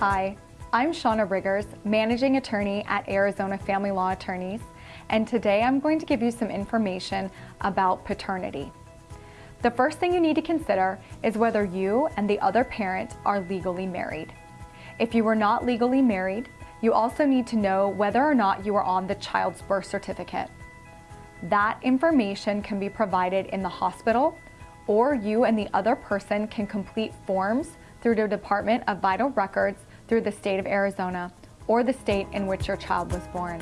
Hi, I'm Shauna Riggers, Managing Attorney at Arizona Family Law Attorneys, and today I'm going to give you some information about paternity. The first thing you need to consider is whether you and the other parent are legally married. If you are not legally married, you also need to know whether or not you are on the child's birth certificate. That information can be provided in the hospital, or you and the other person can complete forms through the Department of Vital Records through the state of Arizona or the state in which your child was born.